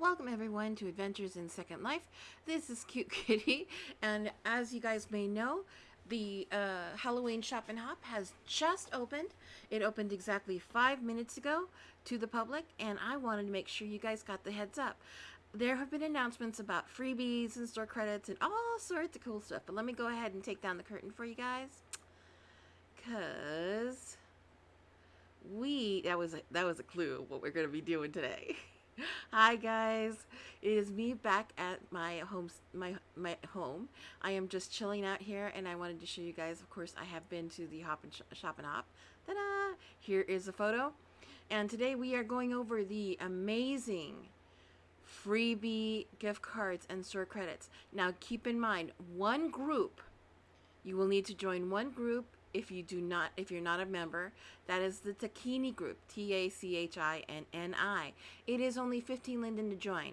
Welcome everyone to Adventures in Second Life. This is Cute Kitty, and as you guys may know, the uh, Halloween Shop and Hop has just opened. It opened exactly five minutes ago to the public, and I wanted to make sure you guys got the heads up. There have been announcements about freebies and store credits and all sorts of cool stuff, but let me go ahead and take down the curtain for you guys. Cause we that was a, that was a clue what we're going to be doing today. Hi guys, it is me back at my home. My my home. I am just chilling out here, and I wanted to show you guys. Of course, I have been to the Hop and Sh Shop and Hop. Ta-da! Here is a photo, and today we are going over the amazing freebie gift cards and store credits. Now, keep in mind, one group. You will need to join one group if you do not if you're not a member that is the Tachinni group T-A-C-H-I-N-N-I it is only 15 linden to join.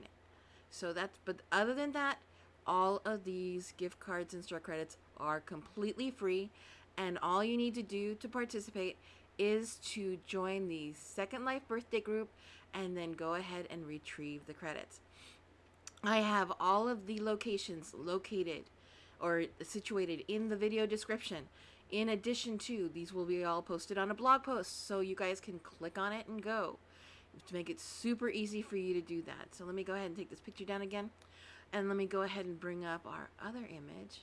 So that's but other than that all of these gift cards and store credits are completely free. And all you need to do to participate is to join the second life birthday group and then go ahead and retrieve the credits. I have all of the locations located or situated in the video description in addition to, these will be all posted on a blog post, so you guys can click on it and go to make it super easy for you to do that. So let me go ahead and take this picture down again. And let me go ahead and bring up our other image.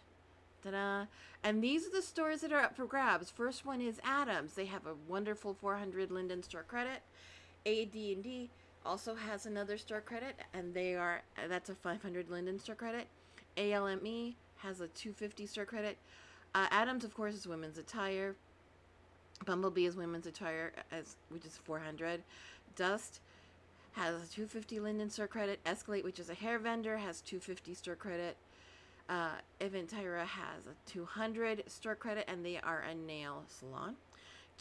Ta-da! And these are the stores that are up for grabs. First one is Addams. They have a wonderful 400 Linden store credit. AD&D also has another store credit, and they are that's a 500 Linden store credit. ALME has a 250 store credit. Uh, Addams, of course, is women's attire. Bumblebee is women's attire, as which is 400. Dust has a 250 Linden store credit. Escalate, which is a hair vendor, has 250 store credit. Uh, Eventira has a 200 store credit, and they are a nail salon.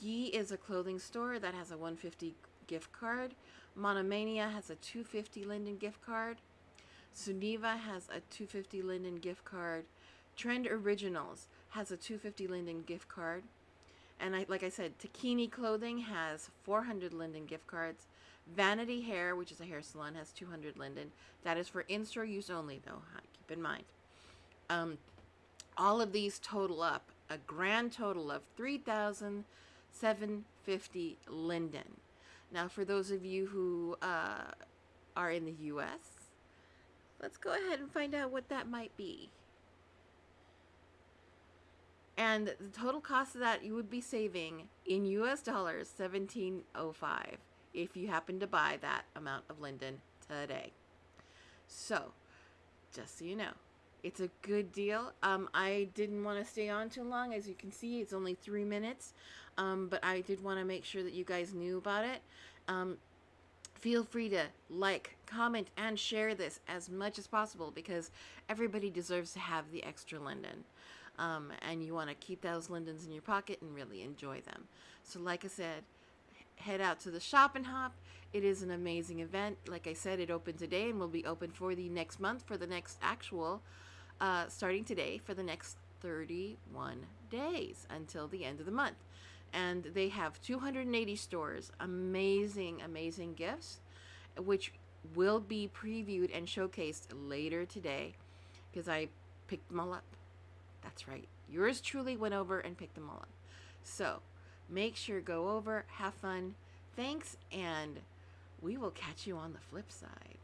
Gee is a clothing store that has a 150 gift card. Monomania has a 250 Linden gift card. Suniva has a 250 Linden gift card. Trend Originals has a 250 Linden gift card. And I, like I said, Tachinni Clothing has 400 Linden gift cards. Vanity Hair, which is a hair salon, has 200 Linden. That is for in-store use only, though. Keep in mind. Um, all of these total up a grand total of 3,750 Linden. Now, for those of you who uh, are in the U.S., let's go ahead and find out what that might be. And the total cost of that you would be saving in US dollars 1705 if you happen to buy that amount of linden today. So, just so you know, it's a good deal. Um, I didn't want to stay on too long. As you can see, it's only three minutes. Um, but I did want to make sure that you guys knew about it. Um, feel free to like, comment, and share this as much as possible because everybody deserves to have the extra linden. Um, and you want to keep those lindens in your pocket and really enjoy them. So like I said, head out to the shop and hop. It is an amazing event. Like I said, it opened today and will be open for the next month for the next actual, uh, starting today for the next 31 days until the end of the month and they have 280 stores amazing amazing gifts which will be previewed and showcased later today because I picked them all up that's right. Yours truly went over and picked them all up. So make sure go over have fun. Thanks and we will catch you on the flip side